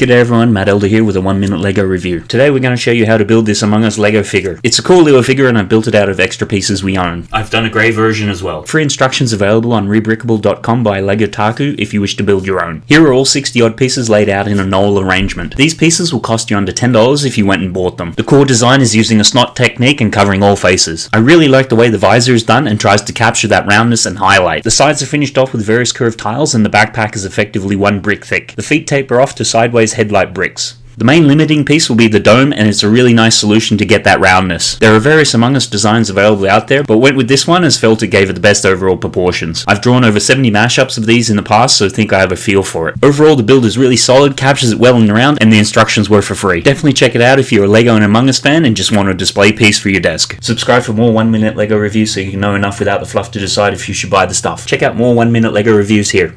G'day everyone, Matt Elder here with a 1 minute LEGO review. Today we're going to show you how to build this Among Us LEGO figure. It's a cool little figure and I've built it out of extra pieces we own. I've done a grey version as well. Free instructions available on rebrickable.com by LEGO Taku if you wish to build your own. Here are all 60 odd pieces laid out in a knoll arrangement. These pieces will cost you under $10 if you went and bought them. The core design is using a snot technique and covering all faces. I really like the way the visor is done and tries to capture that roundness and highlight. The sides are finished off with various curved tiles and the backpack is effectively one brick thick. The feet taper off to sideways headlight bricks. The main limiting piece will be the dome and it's a really nice solution to get that roundness. There are various Among Us designs available out there, but went with this one as felt it gave it the best overall proportions. I've drawn over 70 mashups of these in the past, so think I have a feel for it. Overall, the build is really solid, captures it well in the round, and the instructions were for free. Definitely check it out if you're a LEGO and Among Us fan and just want a display piece for your desk. Subscribe for more 1 minute LEGO reviews so you know enough without the fluff to decide if you should buy the stuff. Check out more 1 minute LEGO reviews here.